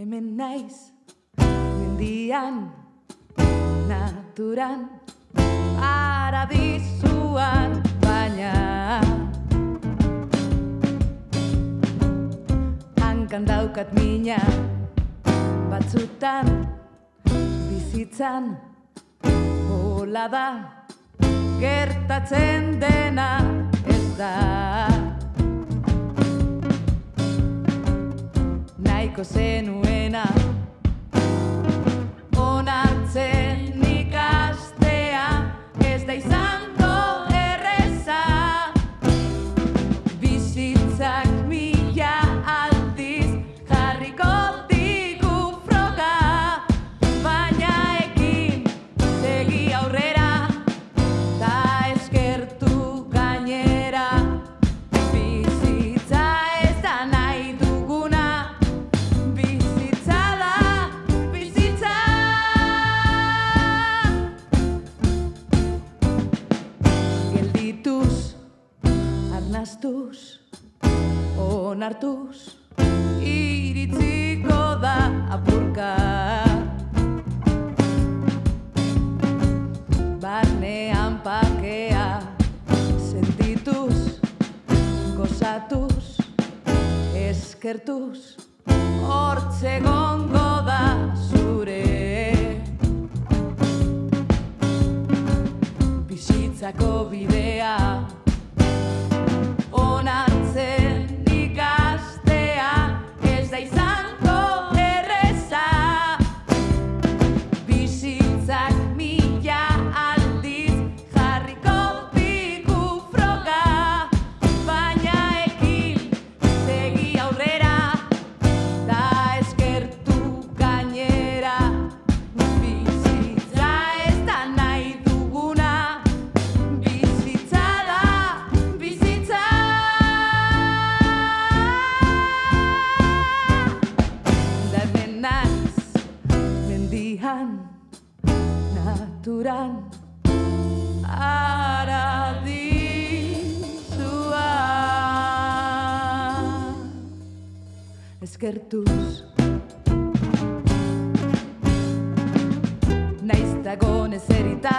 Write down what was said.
Hemen naiz, mendian, naturan, paradizuan, baina Hankan daukat mina, batzutan, bizitzan, hola da, gertatzen dena ¡Cosé, Nueña! Arnastuz, onartuz, iritziko da apurka. Barnean pakea, sentituz, gozatuz, eskertuz, hortze gongo da zure. Bizitzako bidea, naturan, aradizua. Eskertuz, naiz dagon ezerita,